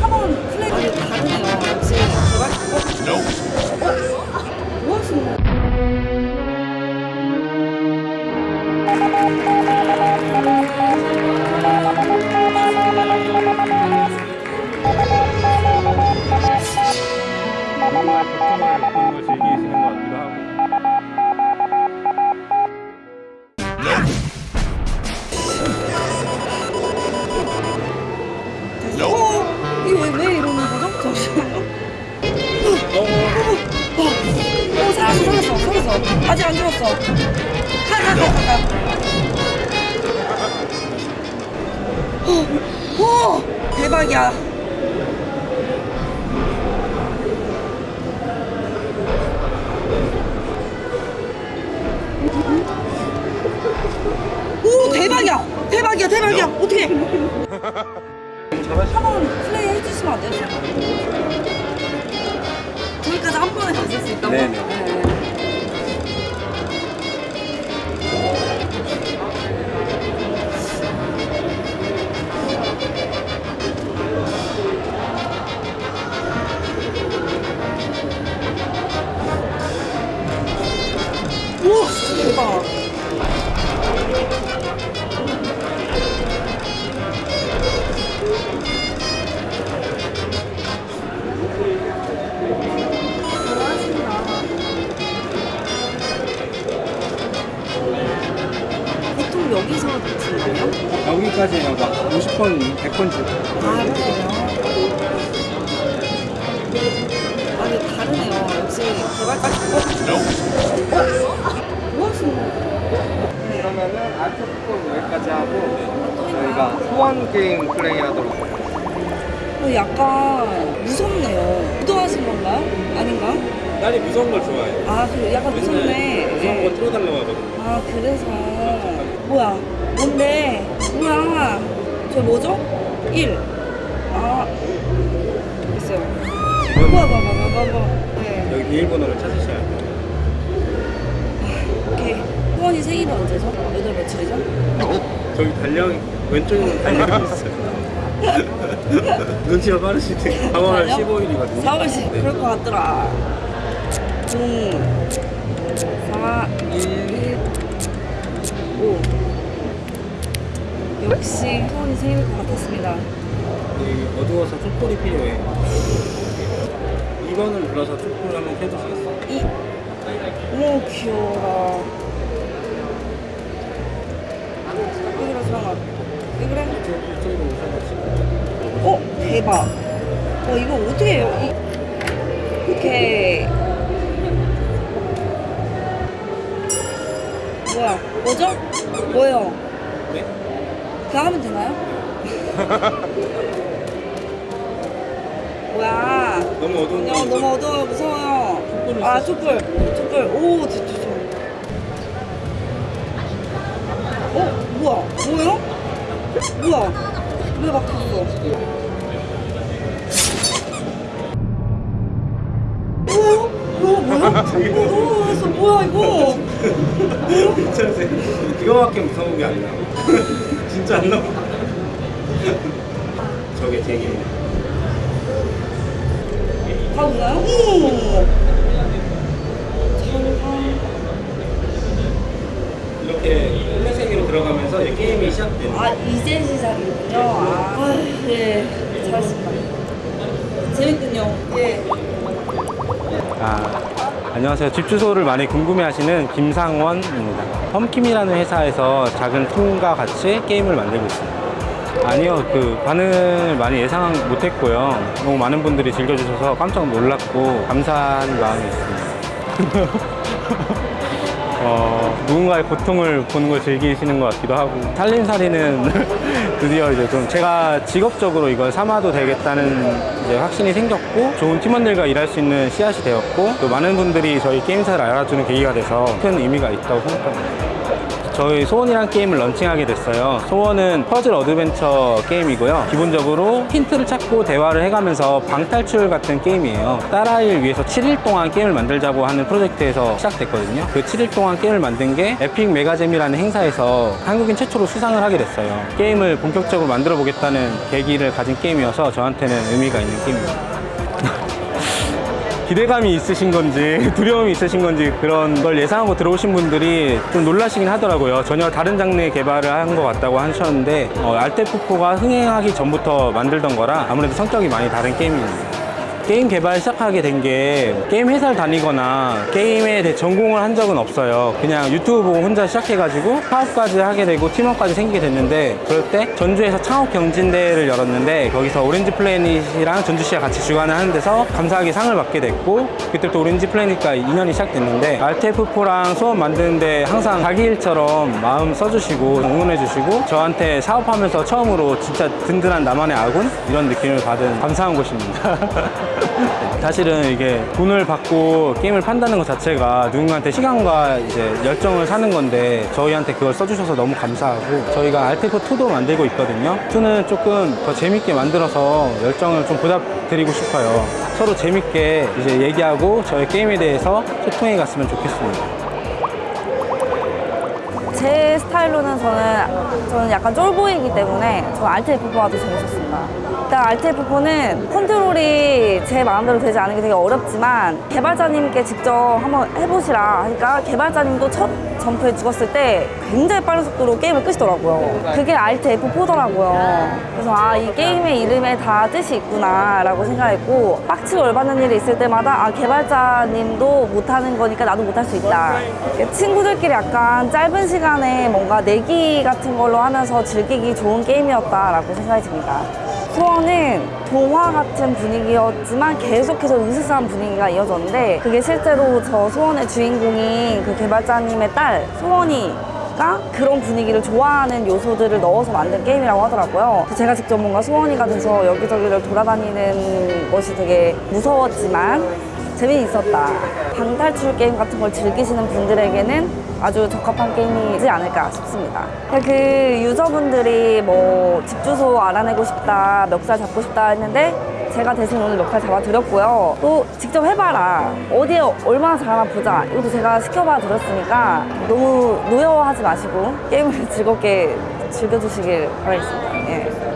한번 플레이 아니 다르네요 역시 제가 어? 아직 안 죽었어. 가가가가 어, 오 대박이야. 오 대박이야. 대박이야 대박이야. 어떻게 한번 플레이 해주시면 안 돼요? 저기까지 한 번에 가실 수 있다고? 네네. 대박. 보통 여기서 드시나요? 여기까지 막 50번, 100번 주고. 아 그래요? 아니 다르네요. 역시 개발자 어? 뭐 하시는 거예요? 그러면은 아트 뚜껑 여기까지 하고 저희가 게임 플레이 하도록 어, 약간 무섭네요 의도하신 건가요? 아닌가? 딸이 무서운 걸 좋아해 아 그래 약간 무섭네 무서운 거 틀어달라고 하거든요 아 그래서 뭐야 뭔데 뭐야 저 뭐죠? 1 아, 있어요. 뭐야, 뭐야, 뭐야, 뭐야. 네. 여기 비밀번호를 찾으셔야 돼요 오케이. 후원이 생일은 언제죠? 몇월 며칠이죠? 저기 달력 왼쪽에는 달력이 있어요 눈치가 빠르시네 4월 달력? 15일이거든요 4월 10일. 그럴 것 같더라. 0, 4, 1, 5. 역시 후원이 생일일 것 같았습니다. 여기 어두워서 촛불이 필요해 2번을 눌러서 촛불 한번 켜주시겠어요? 이. 오, 귀여워라. 왜 그래, 사랑아? 왜 그래? 어 대박. 어 이거 어떻게 해요? 이, 오케이 뭐야 뭐죠? 뭐예요? 네? 그냥 하면 되나요? 뭐야. 너무 어두운 그냥 너무 어두워요. 무서워요. 아 촛불. 촛불. 오 진짜 진짜 어 뭐야? 뭐예요 뭐야 왜 막혔어 뭐야? 뭐야? 이거? 괜찮으세요? 이거밖에 무서운 게안 나와 진짜 안 나와 저게 제기입니다 다 오나요? 이렇게 들어가면서 이제 게임이 시작됩니다 아 이제 시작이군요. 아, 예, 잘했습니다. 재밌군요. 예. 아, 안녕하세요. 집 주소를 많이 궁금해하시는 김상원입니다. 펌킴이라는 회사에서 작은 팀과 같이 게임을 만들고 있습니다. 아니요, 그 반응을 많이 예상 못했고요. 너무 많은 분들이 즐겨주셔서 깜짝 놀랐고 감사한 마음이 있습니다. 어, 누군가의 고통을 보는 걸 즐기시는 것 같기도 하고 살림살이는 드디어 이제 좀 제가 직업적으로 이걸 삼아도 되겠다는 이제 확신이 생겼고 좋은 팀원들과 일할 수 있는 씨앗이 되었고 또 많은 분들이 저희 게임사를 알아주는 계기가 돼서 큰 의미가 있다고 생각합니다. 저희 소원이란 게임을 launching하게 됐어요. 소원은 퍼즐 어드벤처 게임이고요. 기본적으로 힌트를 찾고 대화를 해가면서 방탈출 같은 게임이에요. 딸아이를 위해서 7일 동안 게임을 만들자고 하는 프로젝트에서 시작됐거든요. 그 7일 동안 게임을 만든 게 에픽 메가잼이라는 행사에서 한국인 최초로 수상을 하게 됐어요. 게임을 본격적으로 만들어 보겠다는 계기를 가진 게임이어서 저한테는 의미가 있는 게임입니다. 기대감이 있으신 건지 두려움이 있으신 건지 그런 걸 예상하고 들어오신 분들이 좀 놀라시긴 하더라고요. 전혀 다른 장르의 개발을 한 것 같다고 하셨는데 어, ALTF4가 흥행하기 전부터 만들던 거라 아무래도 성격이 많이 다른 게임입니다. 게임 개발 시작하게 된 게 게임 회사를 다니거나 게임에 대해 전공을 한 적은 없어요. 그냥 유튜브 보고 혼자 시작해가지고 사업까지 하게 되고 팀워크까지 생기게 됐는데 그럴 때 전주에서 창업 경진대회를 열었는데 거기서 오렌지 플래닛이랑 전주시가 같이 주관을 하는 데서 감사하게 상을 받게 됐고 그때부터 오렌지 플래닛과 인연이 시작됐는데 ALTF4랑 소원 만드는데 항상 자기 일처럼 마음 써주시고 응원해주시고 저한테 사업하면서 처음으로 진짜 든든한 나만의 아군 이런 느낌을 받은 감사한 곳입니다. 사실은 이게 돈을 받고 게임을 판다는 것 자체가 누군가한테 시간과 이제 열정을 사는 건데 저희한테 그걸 써주셔서 너무 감사하고 저희가 알테프2도 만들고 있거든요. 2는 조금 더 재밌게 만들어서 열정을 좀 보답드리고 싶어요. 서로 재밌게 이제 얘기하고 저희 게임에 대해서 소통해 갔으면 좋겠습니다. 제 스타일로는 저는 저는 약간 쫄보이기 때문에 저는 알트 F4가 더 재밌었 습니다. 일단 알트 F4는 컨트롤이 제 마음대로 되지 않은 게 되게 어렵지만 개발자님께 직접 한번 해보시라 하니까 개발자님도 첫 점프에 죽었을 때 굉장히 빠른 속도로 게임을 끄시더라고요. 그게 알트 F4더라고요. 그래서 아 이 게임의 이름에 다 뜻이 있구나 라고 생각했고 빡치고 열받는 일이 있을 때마다 아 개발자님도 못하는 거니까 나도 못할 수 있다. 친구들끼리 약간 짧은 시간에 뭔가 내기 같은 걸로 하면서 즐기기 좋은 게임이었다라고 생각이 듭니다. 소원은 동화 같은 분위기였지만 계속해서 으스스한 분위기가 이어졌는데 그게 실제로 저 소원의 주인공인 그 개발자님의 딸 소원이가 그런 분위기를 좋아하는 요소들을 넣어서 만든 게임이라고 하더라고요. 제가 직접 뭔가 소원이가 돼서 여기저기를 돌아다니는 것이 되게 무서웠지만 재미있었다. 방탈출 게임 같은 걸 즐기시는 분들에게는 아주 적합한 게임이지 않을까 싶습니다. 그 유저분들이 뭐 집 주소 알아내고 싶다, 멱살 잡고 싶다 했는데 제가 대신 오늘 멱살 잡아드렸고요. 또 직접 해봐라. 어디에 얼마나 잘하나 보자. 이것도 제가 시켜봐 드렸으니까 너무 노여워하지 마시고 게임을 즐겁게 즐겨주시길 바라겠습니다. 예.